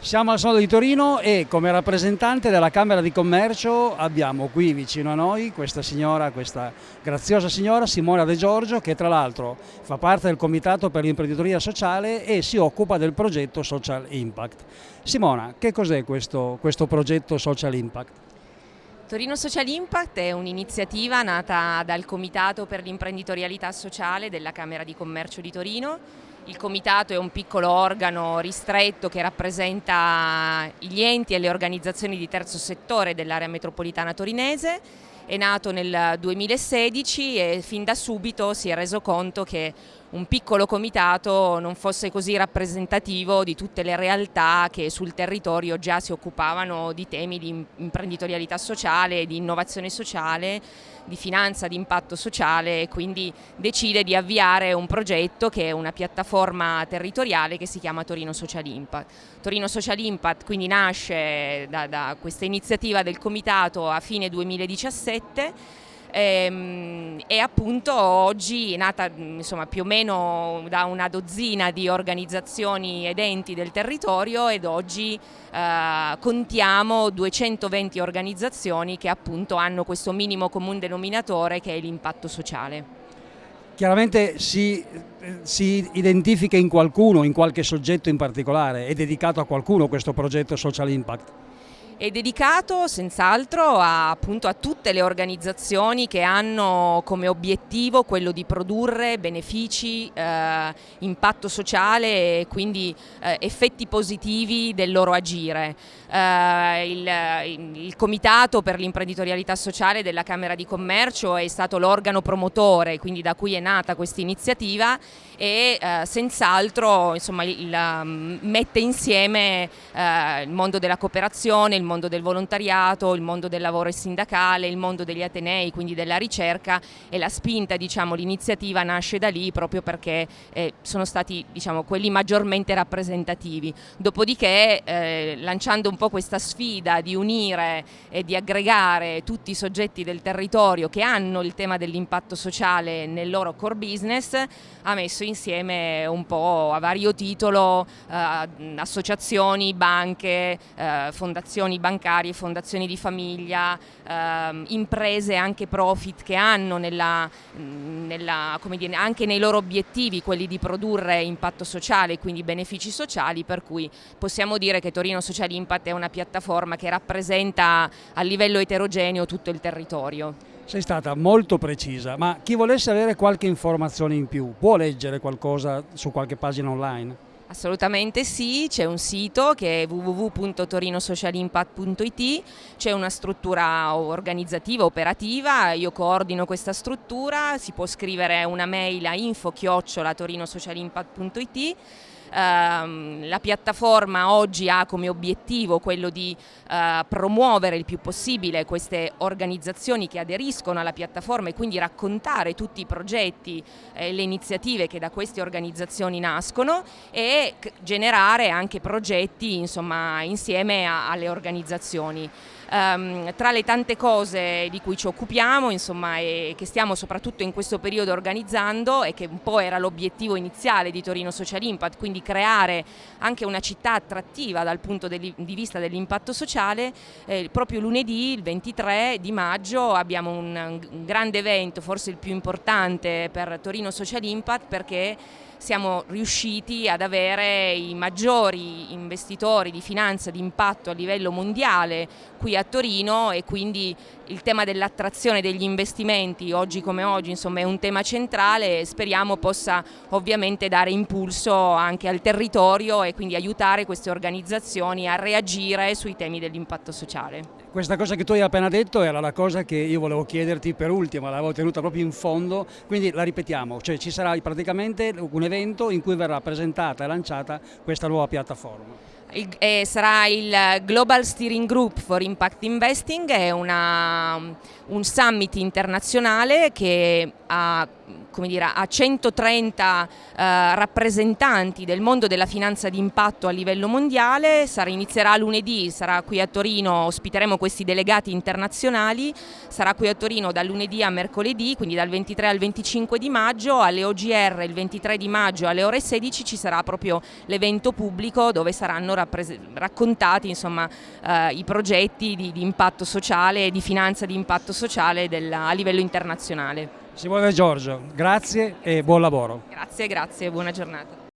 Siamo al Sodo di Torino e come rappresentante della Camera di Commercio abbiamo qui vicino a noi questa signora, questa graziosa signora Simona De Giorgio che tra l'altro fa parte del Comitato per l'imprenditoria sociale e si occupa del progetto Social Impact. Simona, che cos'è questo, questo progetto Social Impact? Torino Social Impact è un'iniziativa nata dal Comitato per l'imprenditorialità sociale della Camera di Commercio di Torino il comitato è un piccolo organo ristretto che rappresenta gli enti e le organizzazioni di terzo settore dell'area metropolitana torinese. È nato nel 2016 e fin da subito si è reso conto che un piccolo comitato non fosse così rappresentativo di tutte le realtà che sul territorio già si occupavano di temi di imprenditorialità sociale, di innovazione sociale, di finanza di impatto sociale e quindi decide di avviare un progetto che è una piattaforma territoriale che si chiama Torino Social Impact. Torino Social Impact quindi nasce da, da questa iniziativa del comitato a fine 2017 ehm, e appunto oggi è nata insomma, più o meno da una dozzina di organizzazioni ed enti del territorio ed oggi eh, contiamo 220 organizzazioni che appunto hanno questo minimo comune denominatore che è l'impatto sociale. Chiaramente si, si, identifica in qualcuno, in qualche soggetto in particolare, è dedicato a qualcuno questo progetto Social Impact? È dedicato senz'altro a, a, tutte le organizzazioni che hanno come obiettivo quello di produrre benefici, eh, impatto sociale e quindi eh, effetti positivi del loro agire. Eh, il, il, Comitato per l'imprenditorialità sociale della Camera di Commercio è stato l'organo promotore, quindi da cui è nata questa iniziativa e eh, senz'altro mette insieme eh, il mondo della cooperazione, il mondo del volontariato, il mondo del lavoro sindacale, il mondo degli atenei, quindi della ricerca e la spinta, diciamo, l'iniziativa nasce da lì proprio perché eh, sono stati diciamo, quelli maggiormente rappresentativi. Dopodiché eh, lanciando un po' questa sfida di unire e di aggregare tutti i soggetti del territorio che hanno il tema dell'impatto sociale nel loro core business, ha messo insieme un po' a vario titolo eh, associazioni, banche, eh, bancarie, fondazioni di famiglia, eh, imprese anche profit che hanno nella, nella, dire, anche nei loro obiettivi quelli di produrre impatto sociale quindi benefici sociali per cui possiamo dire che Torino Social Impact è una piattaforma che rappresenta a livello eterogeneo tutto il territorio. Sei stata molto precisa, ma chi volesse avere qualche informazione in più può leggere qualcosa su qualche pagina online? Assolutamente sì, c'è un sito che è www.torinosocialimpact.it, c'è una struttura organizzativa, operativa, io coordino questa struttura, si può scrivere una mail a info-torinosocialimpact.it la piattaforma oggi ha come obiettivo quello di eh, promuovere il più possibile queste organizzazioni che aderiscono alla piattaforma e quindi raccontare tutti i progetti e le iniziative che da queste organizzazioni nascono e generare anche progetti insomma, insieme alle organizzazioni. Um, tra le tante cose di cui ci occupiamo insomma, e che stiamo soprattutto in questo periodo organizzando e che un po' era l'obiettivo iniziale di Torino Social Impact, quindi creare anche una città attrattiva dal punto di vista dell'impatto sociale, eh, proprio lunedì, il 23 di maggio, abbiamo un, un grande evento, forse il più importante per Torino Social Impact perché siamo riusciti ad avere i maggiori investitori di finanza di impatto a livello mondiale qui a Torino e quindi il tema dell'attrazione degli investimenti oggi come oggi insomma, è un tema centrale e speriamo possa ovviamente dare impulso anche al territorio e quindi aiutare queste organizzazioni a reagire sui temi dell'impatto sociale. Questa cosa che tu hai appena detto era la cosa che io volevo chiederti per ultima, l'avevo tenuta proprio in fondo, quindi la ripetiamo, cioè ci sarà praticamente un evento in cui verrà presentata e lanciata questa nuova piattaforma. Il, eh, sarà il Global Steering Group for Impact Investing, è una, un summit internazionale che ha dire, a 130 eh, rappresentanti del mondo della finanza d'impatto a livello mondiale, sarà, inizierà lunedì, sarà qui a Torino, ospiteremo questi delegati internazionali, sarà qui a Torino dal lunedì a mercoledì, quindi dal 23 al 25 di maggio, alle OGR il 23 di maggio alle ore 16 ci sarà proprio l'evento pubblico dove saranno raccontati insomma, eh, i progetti di, di, impatto sociale e di finanza di impatto sociale del, a livello internazionale. Simone Giorgio, grazie e buon lavoro. Grazie, grazie, buona giornata.